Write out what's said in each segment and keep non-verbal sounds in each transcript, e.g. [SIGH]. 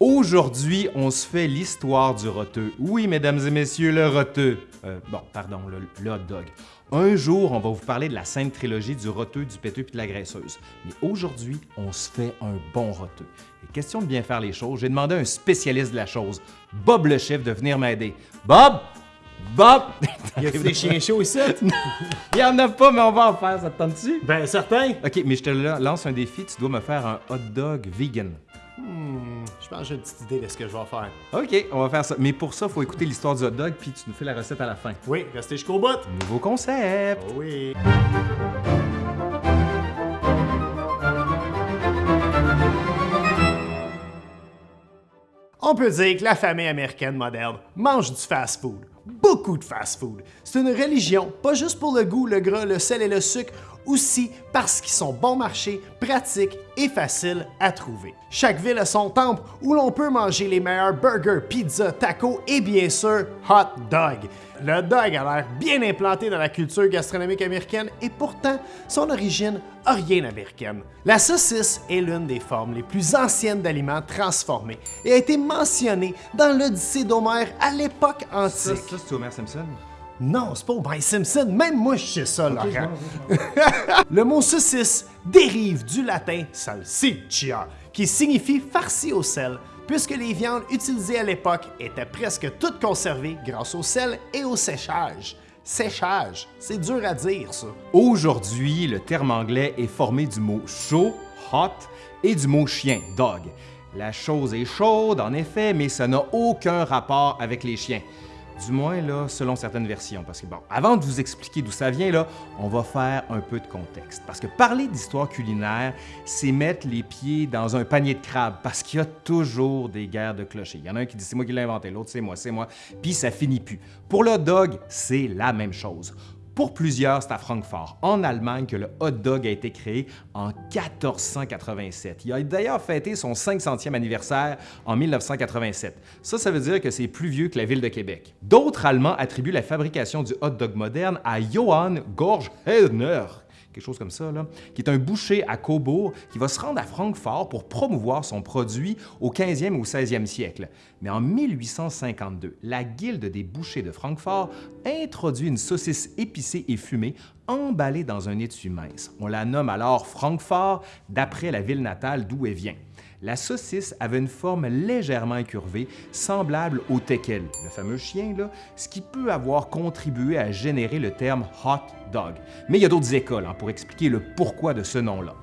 Aujourd'hui, on se fait l'histoire du roteux. Oui, mesdames et messieurs, le roteux. Euh, bon, pardon, le, le hot dog. Un jour, on va vous parler de la sainte trilogie du roteux, du péteux puis de la graisseuse. Mais aujourd'hui, on se fait un bon roteux. Et question de bien faire les choses, j'ai demandé à un spécialiste de la chose, Bob le chef, de venir m'aider. Bob! Bob! [LAUGHS] Y a des chiens chauds ici? [LAUGHS] Il y en a pas, mais on va en faire, ça te tente-tu? ben, certain. Ok, mais je te la- lance un défi, tu dois me faire un hot dog vegan. Hmm, je pense que j'ai une petite idée de ce que je vais faire. Ok, on va faire ça. Mais pour ça, il faut écouter l'histoire du hot dog, puis tu nous fais la recette à la fin. Oui, restez jusqu'au bout. Nouveau concept! Oh oui. On peut dire que la famille américaine moderne mange du fast-food. Beaucoup de fast-food. C'est une religion, pas juste pour le goût, le gras, le sel et le sucre, aussi parce qu'ils sont bon marché, pratiques et faciles à trouver. Chaque ville a son temple où l'on peut manger les meilleurs burgers, pizzas, tacos et bien sûr hot dog. Le dog a l'air bien implanté dans la culture gastronomique américaine et pourtant son origine a rien américaine. La saucisse est l'une des formes les plus anciennes d'aliments transformés et a été mentionnée dans l'Odyssée d'Homère à l'époque antique. ça c'est Homer Simpson? Non, c'est pas Homer Simpson, même moi je sais ça, Laurent. [LAUGHS] Le mot saucisse dérive du latin salsiccia, qui signifie farci au sel, puisque les viandes utilisées à l'époque étaient presque toutes conservées grâce au sel et au séchage. Séchage, c'est dur à dire ça. Aujourd'hui, le terme anglais est formé du mot chaud, hot, et du mot chien, dog. La chose est chaude, en effet, mais ça n'a aucun rapport avec les chiens. Du moins, selon certaines versions. Parce que, bon, avant de vous expliquer d'où ça vient, on va faire un peu de contexte. Parce que parler d'histoire culinaire, c'est mettre les pieds dans un panier de crabes, parce qu'il y a toujours des guerres de clochers. Il y en a un qui dit c'est moi qui l'ai inventé, l'autre c'est moi, c'est moi, puis ça finit plus. Pour le dog, c'est la même chose. Pour plusieurs, c'est à Francfort, en Allemagne, que le hot dog a été créé en 1487. Il a d'ailleurs fêté son 500e anniversaire en 1987. Ça, ça veut dire que c'est plus vieux que la ville de Québec. D'autres Allemands attribuent la fabrication du hot dog moderne à Johann Gorch-Hellner, quelque chose comme ça, qui est un boucher à Cobourg qui va se rendre à Francfort pour promouvoir son produit au 15e ou 16e siècle. Mais en 1852, la Guilde des bouchers de Francfort introduit une saucisse épicée et fumée emballée dans un étui mince. On la nomme alors Francfort d'après la ville natale d'où elle vient. La saucisse avait une forme légèrement incurvée, semblable au teckel, le fameux chien, ce qui peut avoir contribué à générer le terme hot dog. Mais il y a d'autres écoles hein, pour expliquer le pourquoi de ce nom-là.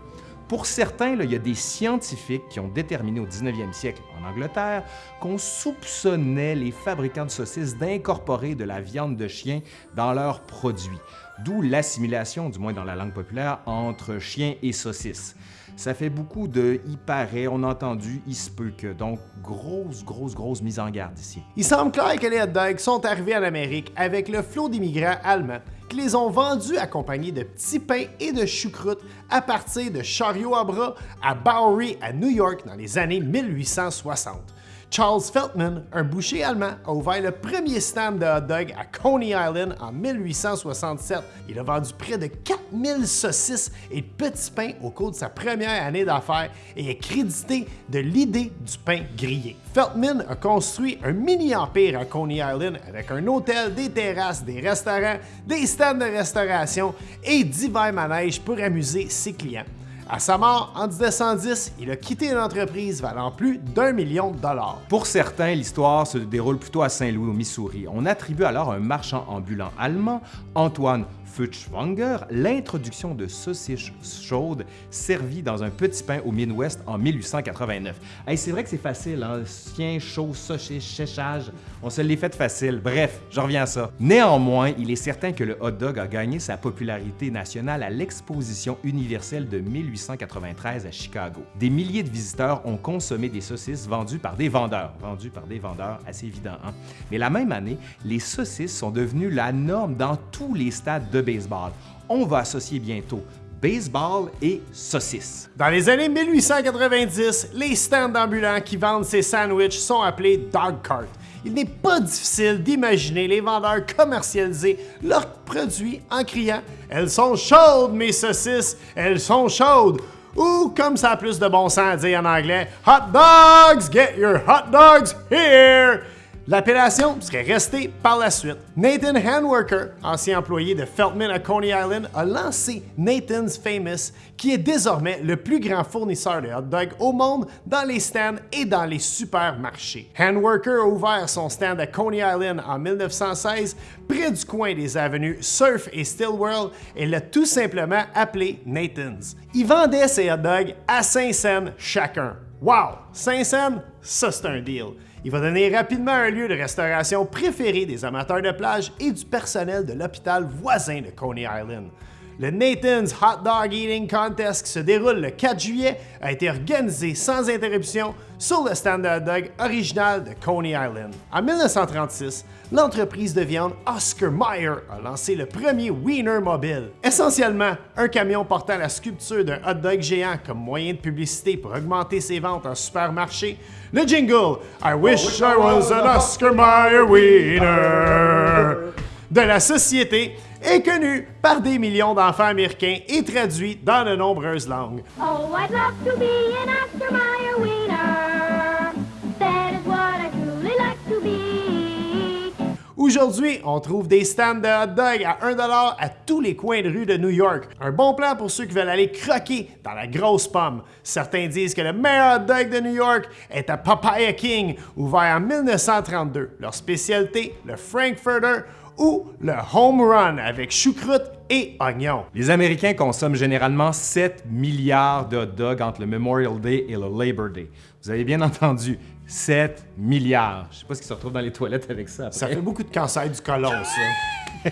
Pour certains, il y a des scientifiques qui ont déterminé au 19e siècle en Angleterre qu'on soupçonnait les fabricants de saucisses d'incorporer de la viande de chien dans leurs produits, d'où l'assimilation, du moins dans la langue populaire, entre chien et saucisse. Ça fait beaucoup de « il paraît », on a entendu « il se peut que », donc grosse, grosse, grosse mise en garde ici. Il semble clair que les hot dogs sont arrivés en Amérique avec le flot d'immigrants allemands qui les ont vendus accompagnés de petits pains et de choucroute à partir de chariots à bras à Bowery à New York dans les années 1860. Charles Feltman, un boucher allemand, a ouvert le premier stand de hot dog à Coney Island en 1867. Il a vendu près de 4000 saucisses et petits pains au cours de sa première année d'affaires et est crédité de l'idée du pain grillé. Feltman a construit un mini-empire à Coney Island avec un hôtel, des terrasses, des restaurants, des stands de restauration et divers manèges pour amuser ses clients. À sa mort, en 1910, il a quitté l'entreprise valant plus d'un million de dollars. Pour certains, l'histoire se déroule plutôt à Saint-Louis, au Missouri. On attribue alors un marchand ambulant allemand, Antoine Furtwängler, l'introduction de saucisses chaudes servies dans un petit pain au Midwest en 1889. Hey, c'est vrai que c'est facile, hein? Chien chaud, saucisse, séchage, on se l'est fait facile. Bref, je reviens à ça. Néanmoins, il est certain que le hot dog a gagné sa popularité nationale à l'exposition universelle de 1893 à Chicago. Des milliers de visiteurs ont consommé des saucisses vendues par des vendeurs. Vendues par des vendeurs, assez évident, hein? Mais la même année, les saucisses sont devenues la norme dans tous les stades de baseball. On va associer bientôt baseball et saucisses. Dans les années 1890, les stands ambulants qui vendent ces sandwichs sont appelés dog cart. Il n'est pas difficile d'imaginer les vendeurs commercialiser leurs produits en criant Elles sont chaudes, mes saucisses! Elles sont chaudes! ou comme ça a plus de bon sens à dire en anglais, Hot dogs, get your hot dogs here! L'appellation serait restée par la suite. Nathan Handworker, ancien employé de Feltman à Coney Island, a lancé Nathan's Famous, qui est désormais le plus grand fournisseur de hot dogs au monde dans les stands et dans les supermarchés. Handworker a ouvert son stand à Coney Island en 1916, près du coin des avenues Surf et Stillwell, et l'a tout simplement appelé Nathan's. Il vendait ses hot dogs à 5 cents chacun. Wow! 5 cents? Ça, c'est un deal. Il va donner rapidement un lieu de restauration préféré des amateurs de plage et du personnel de l'hôpital voisin de Coney Island. Le Nathan's Hot Dog Eating Contest qui se déroule le 4 juillet a été organisé sans interruption sur le stand de hot dog original de Coney Island. En 1936, l'entreprise de viande Oscar Mayer a lancé le premier Wiener Mobile. Essentiellement, un camion portant la sculpture d'un hot dog géant comme moyen de publicité pour augmenter ses ventes en supermarché. Le jingle I wish I was an Oscar Mayer Wiener de la société est connu par des millions d'enfants américains et traduit dans de nombreuses langues. Oh, I'd love to be an Oscar Mayer wiener. That is what I truly like to be. Aujourd'hui, on trouve des stands de hot dog à 1$ à tous les coins de rue de New York. Un bon plan pour ceux qui veulent aller croquer dans la grosse pomme. Certains disent que le meilleur hot dog de New York est à Papaya King, ouvert en 1932. Leur spécialité, le Frankfurter ou le Home Run avec choucroute et oignons. Les Américains consomment généralement 7 milliards de hot dogs entre le Memorial Day et le Labor Day. Vous avez bien entendu, 7 milliards. Je sais pas ce qui se retrouve dans les toilettes avec ça. après. Ça fait beaucoup de cancer du côlon, ça. [LAUGHS]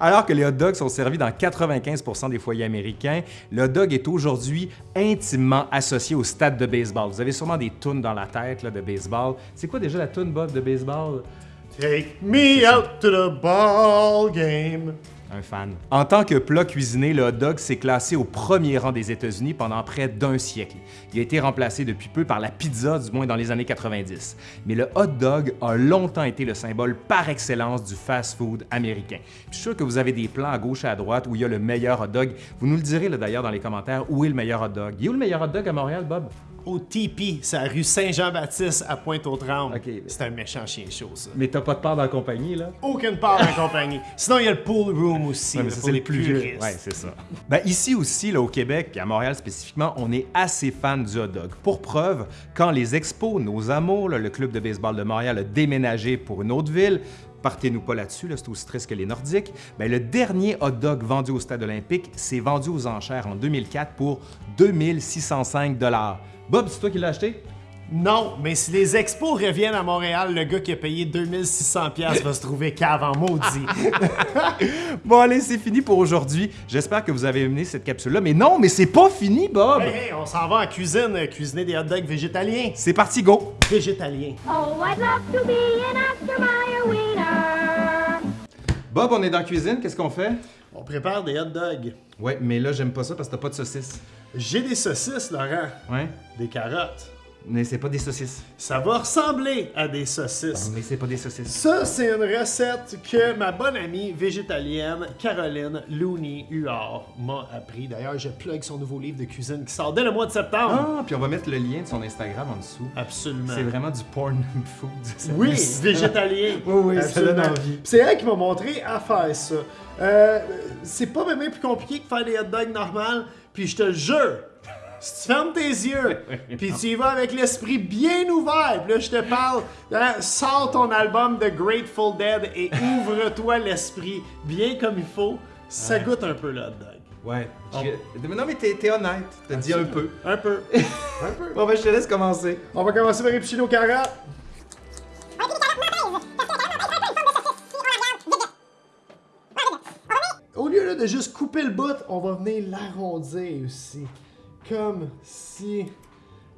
Alors que les hot dogs sont servis dans 95% des foyers américains, le hot dog est aujourd'hui intimement associé au stade de baseball. Vous avez sûrement des tunes dans la tête là, de baseball. C'est quoi déjà la tune, Bob, de baseball? Take me out to the ball game. Un fan. En tant que plat cuisiné, le hot dog s'est classé au premier rang des États-Unis pendant près d'un siècle. Il a été remplacé depuis peu par la pizza, du moins dans les années 90. Mais le hot dog a longtemps été le symbole par excellence du fast-food américain. Puis Je suis sûr que vous avez des plans à gauche et à droite où il y a le meilleur hot dog. Vous nous le direz là, d'ailleurs dans les commentaires où est le meilleur hot dog? Il est où le meilleur hot dog à Montréal, Bob? Au Tipi, c'est la rue Saint-Jean-Baptiste à Pointe-aux-Trembles. C'est un méchant chien chaud, ça. Mais t'as pas de part dans la compagnie, là? Aucune part en compagnie. Sinon, il y a le pool room aussi, Ouais, mais c'est les le plus vieux. puristes. Ouais, c'est ça. Ben, ici aussi, là, au Québec, puis à Montréal spécifiquement, on est assez fan du hot dog. Pour preuve, quand les Expos, nos amours, là, le club de baseball de Montréal a déménagé pour une autre ville, partez-nous pas là-dessus, là, c'est aussi triste que les Nordiques, ben, le dernier hot dog vendu au stade olympique s'est vendu aux enchères en 2004 pour 2605 Bob, c'est toi qui l'as acheté? Non, mais si les expos reviennent à Montréal, le gars qui a payé 2600$ piastres va se trouver cave en maudit. [LAUGHS] Bon, allez, c'est fini pour aujourd'hui. J'espère que vous avez aimé cette capsule-là. Mais non, mais c'est pas fini, Bob! hey, hey, on s'en va en cuisine, euh, cuisiner des hot dogs végétaliens. C'est parti, go! Végétaliens. Oh, I'd love to be an Oscar Mayer wiener. Bob, on est dans la cuisine, qu'est-ce qu'on fait? On prépare des hot dogs. Ouais, mais là, j'aime pas ça parce que t'as pas de saucisses. J'ai des saucisses, Laurent. Ouais? Des carottes. Mais c'est pas des saucisses. Ça va ressembler à des saucisses. Mais c'est pas des saucisses. Ça, c'est une recette que ma bonne amie végétalienne Caroline Looney Huard m'a appris. D'ailleurs, je plug son nouveau livre de cuisine qui sort dès le mois de septembre. Ah, puis on va mettre le lien de son Instagram en dessous. Absolument. C'est vraiment du porn [LAUGHS] food. ça. Oui, végétalien. [LAUGHS] Oui, oui, ça donne Absolument. envie. Puis C'est elle qui m'a montré à faire ça. Euh, c'est pas même plus compliqué que faire des hot dogs normales. Puis je te jure, si tu fermes tes yeux, [LAUGHS] puis tu y vas avec l'esprit bien ouvert, puis là je te parle, hein, sors ton album de Grateful Dead et [LAUGHS] ouvre-toi l'esprit bien comme il faut, ça goûte un peu hot dog. Ouais. je- Non, mais t'es honnête. T'as dit un peu. Un peu. [LAUGHS] un peu. Bon, ben, je te laisse commencer. On va commencer par éplucher nos de juste couper le bout, on va venir l'arrondir aussi. Comme si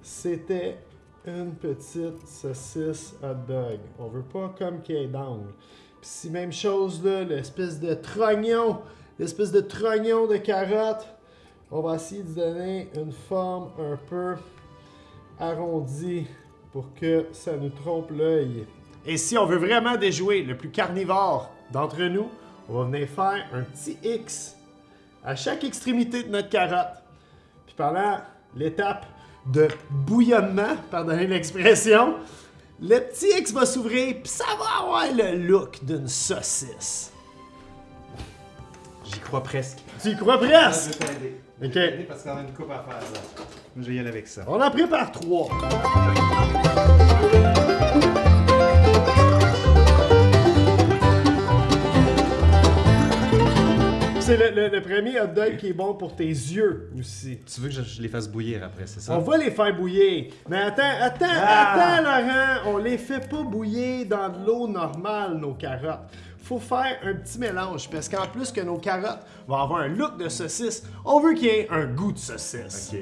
c'était une petite saucisse hot dog. On veut pas comme qu'il y ait d'angle. Puis si même chose là, l'espèce de trognon, l'espèce de trognon de carotte, on va essayer de donner une forme un peu arrondi pour que ça nous trompe l'œil. Et si on veut vraiment déjouer le plus carnivore d'entre nous, on va venir faire un petit X à chaque extrémité de notre carotte. Puis pendant l'étape de bouillonnement, pardonnez l'expression, le petit X va s'ouvrir, puis ça va avoir le look d'une saucisse. J'y crois presque. Tu y crois Je presque? vais t'aider. Ok. Je vais t'aider parce qu'on a une coupe à faire là. Je vais y aller avec ça. On en prépare trois. C'est le, le- le premier hot dog qui est bon pour tes yeux aussi. Tu veux que je, je les fasse bouillir après, c'est ça? On va les faire bouillir. Mais attends, attends, Ah! attends, Laurent. On les fait pas bouillir dans de l'eau normale, nos carottes. Faut faire un petit mélange parce qu'en plus que nos carottes vont avoir un look de saucisse, on veut qu'il y ait un goût de saucisse. Ok.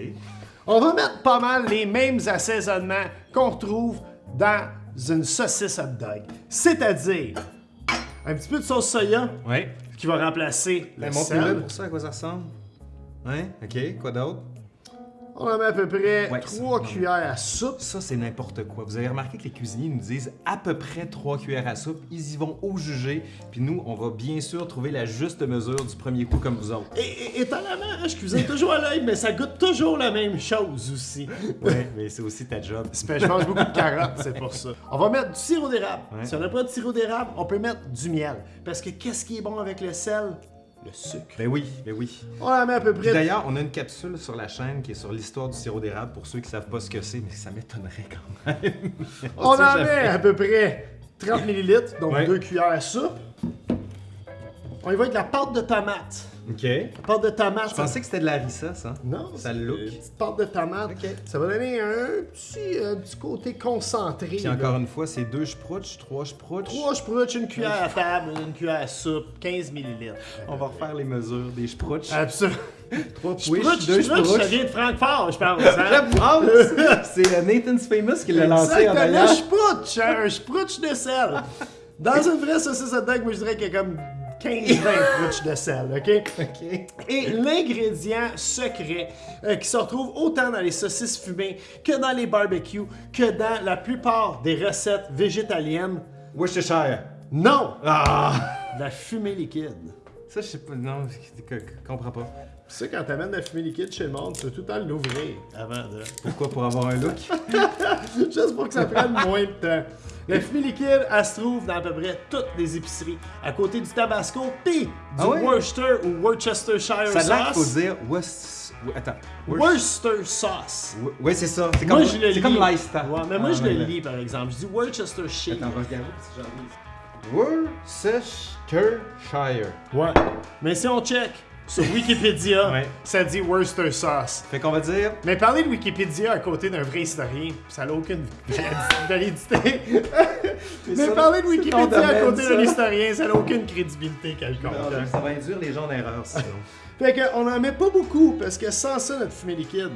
On va mettre pas mal les mêmes assaisonnements qu'on retrouve dans une saucisse hot dog. C'est-à-dire un petit peu de sauce soya Ouais. Qui va remplacer le Ben, Montrez-le sel. pour ça, à quoi ça ressemble. Ouais, ok. Quoi d'autre? On en met à peu près Ouais, 3 ça. cuillères à soupe. Ça, c'est n'importe quoi. Vous avez remarqué que les cuisiniers nous disent à peu près 3 cuillères à soupe. Ils y vont au jugé. Puis nous, on va bien sûr trouver la juste mesure du premier coup comme vous autres. Et, et- étonnamment, hein, je cuisine toujours à l'œil, mais ça goûte toujours la même chose aussi. Ouais, mais c'est aussi ta job. Je mange beaucoup de carottes, c'est pour ça. On va mettre du sirop d'érable. Ouais. Si on n'a pas de sirop d'érable, on peut mettre du miel. Parce que qu'est-ce qui est bon avec le sel? Le sucre. Ben oui, ben oui. On en met à peu près D'ailleurs, on a une capsule sur la chaîne qui est sur l'histoire du sirop d'érable pour ceux qui savent pas ce que c'est, mais ça m'étonnerait quand même. [LAUGHS] On en jamais. met à peu près 30 ml, donc Ouais. 2 cuillères à soupe. On y va avec la pâte de tomate. Ok. Pâte de tomate. Je pensais que c'était de la harissa, ça. Non, Ça look. Une petite pâte de tomate. Ok. Ça va donner un petit, un petit côté concentré. Puis là. encore une fois, c'est deux sprouts, trois sprouts. Trois sprouts, une cuillère à table, une cuillère à soupe, 15 ml. On va refaire les mesures des sprouts. Absolument. Trois Sprouts, pouiches, deux sprouts, ça sprouts. vient de Francfort, je pense. [LAUGHS] hein? Ah, c'est Nathan's Famous qui l'a lancé en un d'ailleurs. sprouch, hein, un sprouch de sel. Dans une vraie saucisse hot dog, moi je dirais qu'il y a comme 15-20 sprouches de sel, ok? Ok. Et l'ingrédient secret euh, qui se retrouve autant dans les saucisses fumées que dans les barbecues, que dans la plupart des recettes végétaliennes, Worcestershire. non, Ah! la fumée liquide. Ça, je sais pas. Non, je comprends pas. Tu sais, quand t'amènes de la fumée liquide chez le monde, tu dois tout le temps l'ouvrir avant de. Pourquoi Pour avoir un look? [LAUGHS] Juste pour que ça prenne moins de temps. La fumée liquide, elle se trouve dans à peu près toutes les épiceries, à côté du Tabasco, pis du Ah? Worcester ou Worcestershire Ça a l'air qu'il faut sauce. dire West. Attends. Worcester sauce. Ouais, c'est ça. C'est Moi, comme, je le c'est comme Leicester. Ouais, mais moi, Ah, je le lis, par exemple. Je dis Worcestershire. Attends, on va regarder si j'en lis. Worcestershire. Ouais. Mais si on check sur Wikipédia, Ouais. ça dit Worcester sauce. Fait qu'on va dire. Mais parler de Wikipédia à côté d'un vrai historien, ça n'a aucune [LAUGHS] validité. [LAUGHS] Mais ça, parler de Wikipédia à côté d'un historien, ça n'a aucune crédibilité quelconque. Non, Ça va induire les gens en erreur sinon. [LAUGHS] Fait qu'on en met pas beaucoup, parce que sans ça, notre fumée liquide,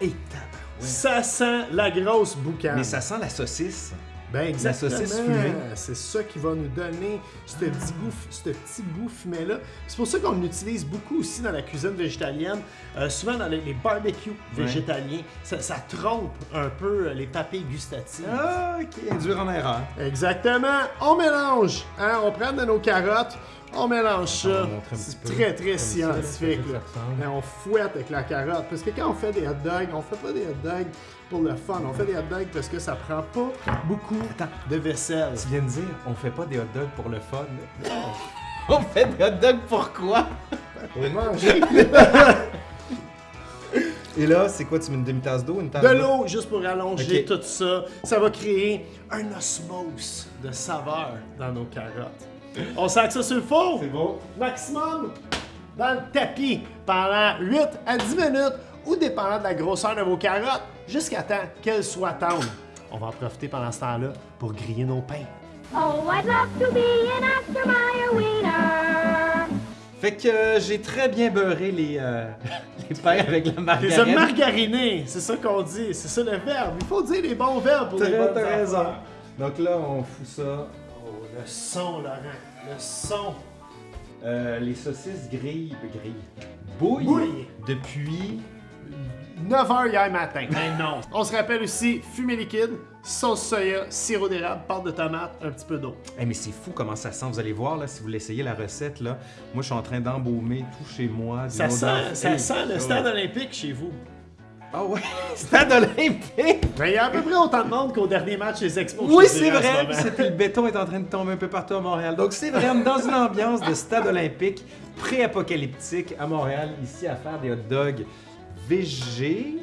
Et tabarouette. ça sent la grosse boucane. Mais ça sent la saucisse. Ben exactement. saucisse fumée. C'est ça qui va nous donner ce petit goût, ce petit goût fumé-là. C'est pour ça qu'on l'utilise beaucoup aussi dans la cuisine végétalienne, euh, souvent dans les, les barbecues végétaliens. Ça, ça trompe un peu euh, les papilles gustatives. Ah, ok. Induire en erreur. Exactement. On mélange. Hein? On prend de nos carottes, on mélange ça. C'est très, très scientifique. ça là. ressemble. Mais on fouette avec la carotte. Parce que quand on fait des hot dogs, on fait pas des hot dogs pour le fun. On fait des hot dogs parce que ça prend pas beaucoup Attends. de vaisselle. Tu viens de dire, on fait pas des hot dogs pour le fun. [LAUGHS] on fait des hot dogs pour quoi? [LAUGHS] Pour manger. [LAUGHS] Et là, c'est quoi? Tu mets une demi-tasse d'eau? Une tasse De l'eau juste pour allonger tout ça. Ça va créer un osmose de saveur dans nos carottes. On sac ça sur le four? C'est beau. maximum dans le tapis pendant 8 à 10 minutes ou dépendant de la grosseur de vos carottes jusqu'à temps qu'elles soient tendres. On va en profiter pendant ce temps-là pour griller nos pains. Oh, I'd love to be an Oscar Mayer wiener. Fait que euh, j'ai très bien beurré les, euh, [LAUGHS] les pains avec la Les margarine. hommes margarinés, c'est ça qu'on dit, c'est ça le verbe. Il faut dire les bons verbes pour les T'as bonnes raison. Donc là, on fout ça. Le son, Laurent, le son. Euh, les saucisses grillent, grillent, bouillent Bouillent. depuis 9h hier matin. Ben non. On se rappelle aussi fumée liquide, sauce soya, sirop d'érable, pâte de tomate, un petit peu d'eau. Eh, mais c'est fou comment ça sent. Vous allez voir, là, si vous l'essayez, la recette, là. Moi, je suis en train d'embaumer tout chez moi. Ça sent, ça Hey, sent le ouais. stade olympique chez vous. Ah ouais, [LAUGHS] stade olympique! Mais il y a à peu près autant de monde qu'au dernier match des Expos. Oui, c'est vrai. c'était- le béton est en train de tomber un peu partout à Montréal. Donc c'est vraiment dans une ambiance de stade olympique pré-apocalyptique à Montréal, ici à faire des hot dogs végé,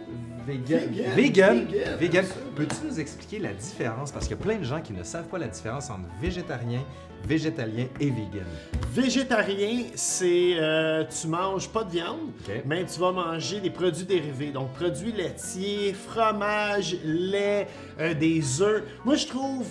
vegan, Vegan, vegan, vegan. Peux-tu nous expliquer la différence? Parce qu'il y a plein de gens qui ne savent pas la différence entre végétarien, végétalien et vegan. Végétarien, c'est euh, tu manges pas de viande, mais tu vas manger des produits dérivés, donc produits laitiers, fromage, lait, euh, des œufs. Moi, je trouve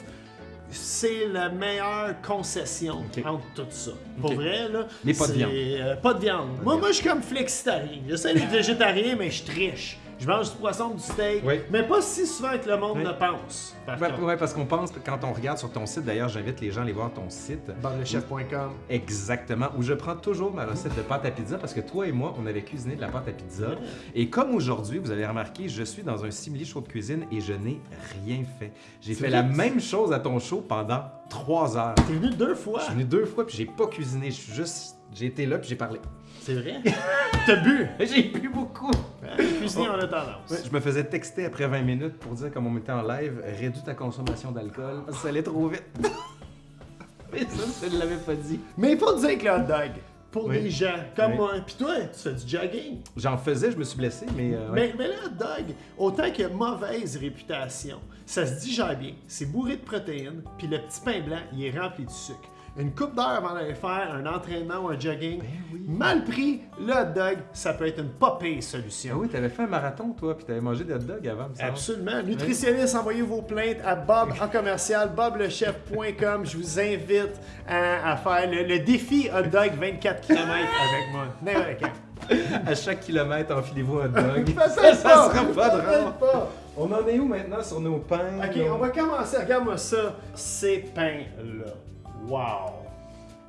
c'est la meilleure concession entre tout ça. Pour vrai, là. Mais pas de c'est, viande. euh, pas de viande. moi, moi, je suis comme flexitarien. J'essaie d'être végétarien, mais je triche. Je mange du poisson, du steak, Oui. mais pas si souvent que le monde Oui. ne pense. par Ouais, parce qu'on pense, quand on regarde sur ton site, d'ailleurs, j'invite les gens à aller voir ton site. Barlechef.com. Exactement, où je prends toujours ma recette de pâte à pizza parce que toi et moi, on avait cuisiné de la pâte à pizza. Et comme aujourd'hui, vous avez remarqué, je suis dans un simili show de cuisine et je n'ai rien fait. J'ai fait la même chose à ton show pendant trois heures. T'es venu deux fois. Je suis venu deux fois puis j'ai pas cuisiné, je suis juste. J'ai été là puis j'ai parlé. C'est vrai? [LAUGHS] T'as bu? J'ai bu beaucoup. Hein, Cuisiner en a tendance. Je me faisais texter après 20 minutes pour dire, comme on était en live, réduis ta consommation d'alcool que ça allait trop vite. [LAUGHS] Mais ça, je ne l'avais pas dit. Mais il faut dire que le hot dog, pour Oui. des gens comme Oui. moi, pis toi, tu fais du jogging. J'en faisais, je me suis blessé, mais. euh, ouais. Mais, mais le hot dog, autant qu'il a mauvaise réputation, ça se digère bien, c'est bourré de protéines, puis le petit pain blanc, il est rempli de sucre. Une coupe d'heure avant d'aller faire un entraînement ou un jogging, Ben oui. mal pris, le hot dog, ça peut être une pas pire Ah solution. oui, t'avais fait un marathon, toi, puis t'avais mangé des hot dogs avant, me. Absolument. Nutritionniste, envoyez vos plaintes à Bob en commercial, boblechef.com. Je vous invite à, à faire le, le défi hot dog 24 km avec moi. N'importe quand. [LAUGHS] À chaque kilomètre, enfilez-vous un hot dog. [LAUGHS] Ça, ça pas. sera pas drôle. pas. On en est où maintenant sur nos pains? Ok, nos- on va commencer. Regarde-moi ça. Ces pains-là. Wow.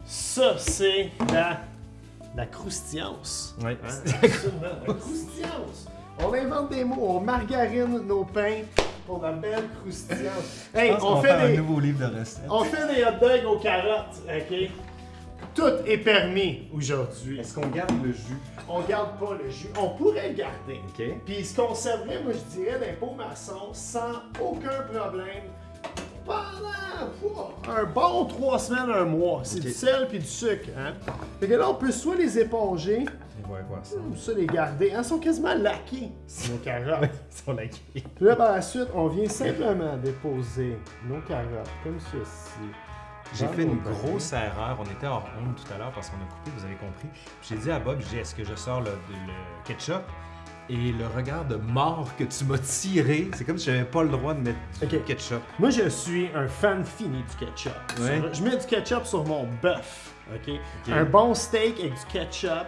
Ça, c'est la, la croustillance. Ouais. Hein? [LAUGHS] Absolument. La croustillance. On invente des mots. On margarine nos pains pour la belle croustillance. Je Hey, pense on fait faire des... un nouveau livre de recettes. On fait des hot dogs aux carottes, ok? Tout est permis aujourd'hui. Est-ce qu'on garde le jus? On garde pas le jus. On pourrait le garder. OK. Puis il se conserverait, moi je dirais, d'un pot maçon sans aucun problème pendant un bon trois semaines, un mois. C'est du sel puis du sucre. Hein? Fait que là, on peut soit les éponger On va voir ça? ou les garder. Hein, Ils sont quasiment laqués, nos carottes. [LAUGHS] Ils sont laqués. Puis là, par la suite, on vient simplement déposer nos carottes comme ceci. J'ai fait une grosse erreur. On était hors honte tout à l'heure parce qu'on a coupé, vous avez compris. J'ai dit à Bob, j'ai est-ce que je sors le, le ketchup? Et le regard de mort que tu m'as tiré, c'est comme si j'avais pas le droit de mettre du ketchup. Moi, je suis un fan fini du ketchup. Ouais. Sur- je mets du ketchup sur mon bœuf. ok? Un bon steak avec du ketchup.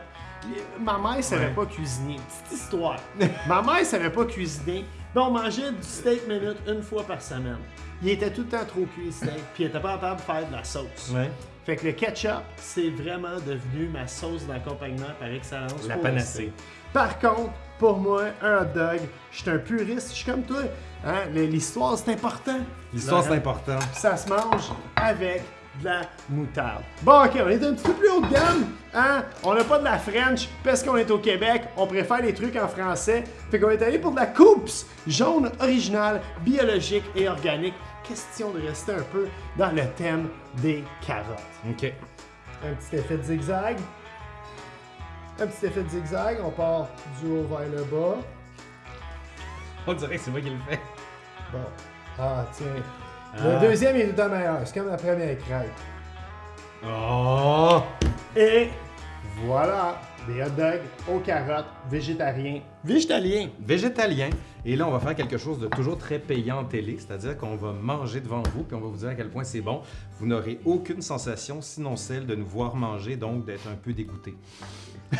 Ma mère savait Ouais. pas cuisiner. Petite histoire. [LAUGHS] Ma mère savait pas cuisiner. Puis on mangeait du steak minute une fois par semaine. Il était tout le temps trop cuit, steak. Puis il était pas capable de faire de la sauce. Ouais. Fait que le ketchup, c'est vraiment devenu ma sauce d'accompagnement par excellence. La panacée. Par contre, pour moi, un hot dog, je suis un puriste, je suis comme toi. Hein? L'histoire, c'est important. L'histoire, c'est important. Ça se mange avec de la moutarde. Bon, ok, on est un petit peu plus haut de gamme. Hein? On n'a pas de la French parce qu'on est au Québec. On préfère les trucs en français. Fait qu'on est allé pour de la Coops jaune originale, biologique et organique. Question de rester un peu dans le thème des carottes. OK. Un petit effet de zigzag. Un petit effet de zigzag. On part du haut vers le bas. On dirait que c'est moi qui le fais. Bon. Ah, tiens. Ah. Le deuxième est tout le temps meilleur. C'est comme la première crêpe. Oh! Et voilà, des hot dogs aux carottes, végétariens. Végétaliens. Végétalien. Et là, on va faire quelque chose de toujours très payant en télé, c'est-à-dire qu'on va manger devant vous, puis on va vous dire à quel point c'est bon. Vous n'aurez aucune sensation, sinon celle de nous voir manger, donc d'être un peu dégoûté. [LAUGHS]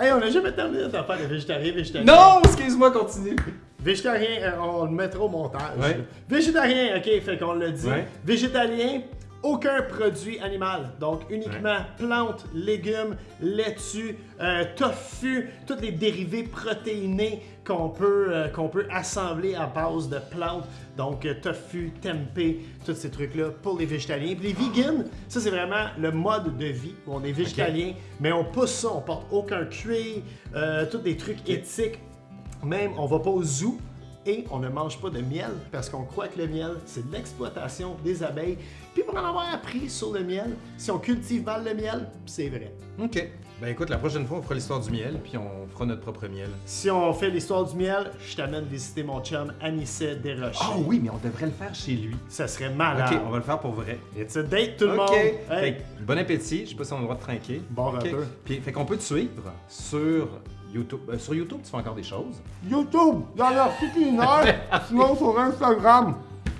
Hey, on n'a jamais terminé notre affaire de végétarien, végétalien. Non! Excuse-moi, continue! Végétarien, euh, on le mettra au montage. Ouais. Végétarien, ok, fait qu'on l'a dit. Ouais. Végétalien, aucun produit animal. Donc uniquement plantes, légumes, laitue, euh, tofu, tous les dérivés protéinés qu'on peut, euh, qu'on peut assembler à base de plantes. Donc euh, tofu, tempeh, tous ces trucs-là pour les végétaliens. Puis les vegans, ça c'est vraiment le mode de vie où on est végétalien, mais on pousse ça, on porte aucun cuir, euh, tous des trucs éthiques. Même, on va pas au zoo et on ne mange pas de miel parce qu'on croit que le miel, c'est de l'exploitation des abeilles. Puis pour en avoir appris sur le miel, si on cultive mal le miel, c'est vrai. OK. Ben écoute, la prochaine fois, on fera l'histoire du miel, puis on fera notre propre miel. Si on fait l'histoire du miel, je t'amène visiter mon chum Anicet Desrochers. Ah oui, mais on devrait le faire chez lui. Ça serait malade. OK, on va le faire pour vrai. It's a date tout le OK. monde. Hey, Fait que, bon appétit. Je sais pas si on a le droit de trinquer. Bon OK. rappeur. Puis, fait qu'on peut te suivre sur YouTube. Euh, sur YouTube, tu fais encore des choses. YouTube, dans leur culinaire, [LAUGHS] sinon sur Instagram,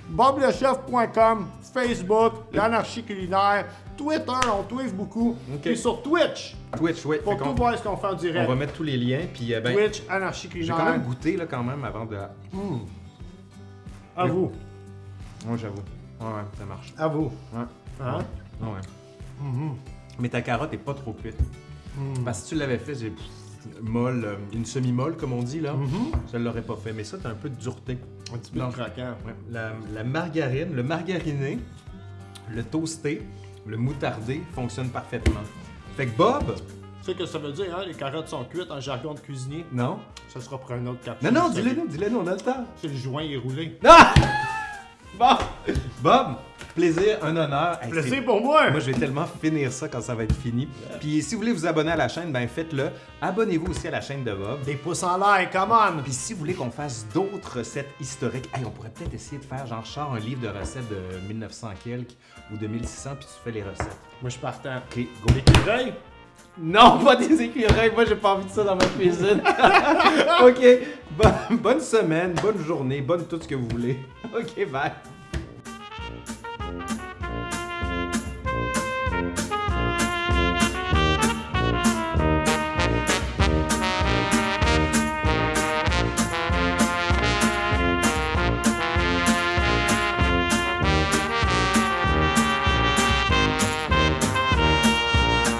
boblechef.com, Facebook, l'anarchie culinaire, Twitter, on tweet beaucoup, Ok. et sur Twitch, Twitch, oui. pour Fait tout voir ce qu'on fait en on direct. va mettre tous les liens, puis euh, ben, Twitch, anarchie j'ai culinaire. quand même goûté là quand même avant de. À vous, Moi, j'avoue. Ouais, ouais, ça marche. à vous. Ouais. Hein? Ouais. Mais ta carotte est pas trop cuite. Parce que si tu l'avais fait, j'ai molle, euh, une semi-molle comme on dit là, je l'aurais pas fait. Mais ça, t'as un peu de dureté. Un petit peu de craquant. Ouais. La, la margarine, le margariné, le toasté, le moutardé fonctionnent parfaitement. Fait que Bob, Tu sais que ça veut dire, hein? Les carottes sont cuites en jargon de cuisinier? non? Ça sera pour un autre capsule. Non, non, ça. dis-le nous, dis-le nous, on a le temps. C'est le joint est roulé. Ah! [LAUGHS] Bon! Bob, plaisir, un honneur. Hey, Plaisir pour moi! Moi, je vais tellement finir ça quand ça va être fini. Puis si vous voulez vous abonner à la chaîne, ben faites-le. Abonnez-vous aussi à la chaîne de Bob. Des pouces en l'air, come on! Puis si vous voulez qu'on fasse d'autres recettes historiques, hey, on pourrait peut-être essayer de faire genre sors un livre de recettes de 1900 quelques ou de 1600 puis tu fais les recettes. Moi, je suis partant. OK, go. L'écureuil? Non, pas des écureuils. Moi, j'ai pas envie de ça dans ma cuisine. [LAUGHS] OK. Bo- bonne semaine, bonne journée, bonne tout ce que vous voulez. [LAUGHS] OK, bye.